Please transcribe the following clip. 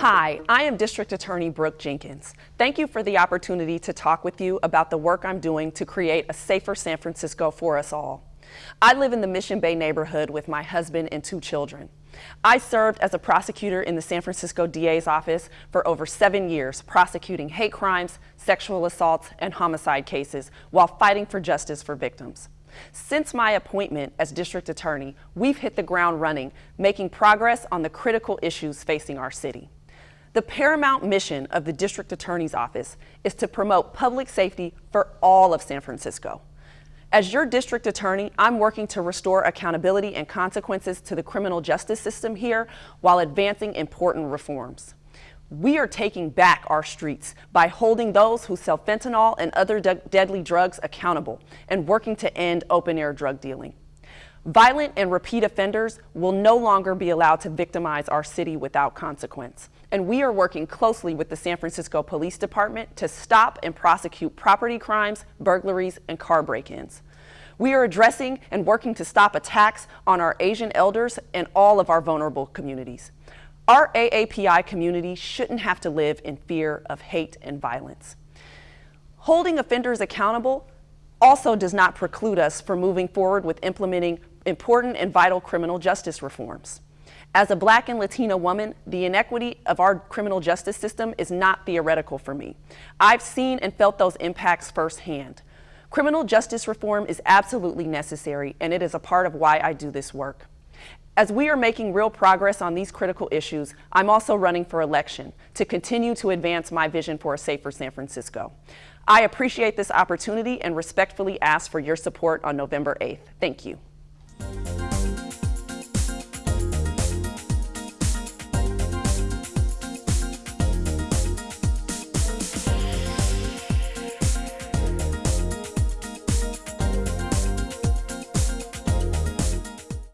Hi, I am District Attorney Brooke Jenkins. Thank you for the opportunity to talk with you about the work I'm doing to create a safer San Francisco for us all. I live in the Mission Bay neighborhood with my husband and two children. I served as a prosecutor in the San Francisco DA's office for over seven years, prosecuting hate crimes, sexual assaults, and homicide cases while fighting for justice for victims. Since my appointment as district attorney, we've hit the ground running, making progress on the critical issues facing our city. The paramount mission of the district attorney's office is to promote public safety for all of San Francisco. As your district attorney, I'm working to restore accountability and consequences to the criminal justice system here while advancing important reforms. We are taking back our streets by holding those who sell fentanyl and other de deadly drugs accountable and working to end open-air drug dealing. Violent and repeat offenders will no longer be allowed to victimize our city without consequence. And we are working closely with the San Francisco Police Department to stop and prosecute property crimes, burglaries, and car break-ins. We are addressing and working to stop attacks on our Asian elders and all of our vulnerable communities. Our AAPI community shouldn't have to live in fear of hate and violence. Holding offenders accountable also does not preclude us from moving forward with implementing important and vital criminal justice reforms. As a black and Latina woman, the inequity of our criminal justice system is not theoretical for me. I've seen and felt those impacts firsthand. Criminal justice reform is absolutely necessary, and it is a part of why I do this work. As we are making real progress on these critical issues, I'm also running for election to continue to advance my vision for a safer San Francisco. I appreciate this opportunity and respectfully ask for your support on November 8th. Thank you.